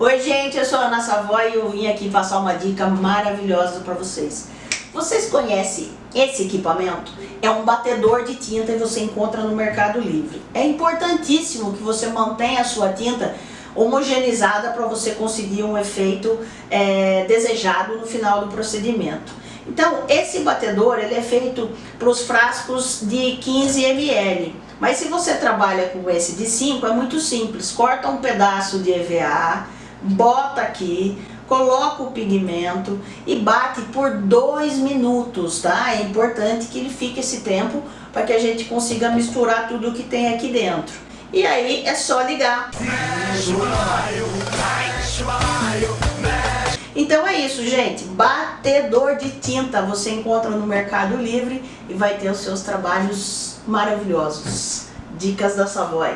Oi gente, eu sou a Ana Savoy e eu vim aqui passar uma dica maravilhosa para vocês. Vocês conhecem esse equipamento? É um batedor de tinta e você encontra no Mercado Livre. É importantíssimo que você mantenha a sua tinta homogeneizada para você conseguir um efeito é, desejado no final do procedimento. Então, esse batedor ele é feito para os frascos de 15 ml. Mas se você trabalha com esse de 5, é muito simples. Corta um pedaço de EVA, bota aqui, coloca o pigmento e bate por dois minutos, tá? É importante que ele fique esse tempo para que a gente consiga misturar tudo que tem aqui dentro. E aí é só ligar. Então é isso, gente. Batedor de tinta você encontra no Mercado Livre e vai ter os seus trabalhos maravilhosos. Dicas da Savoy.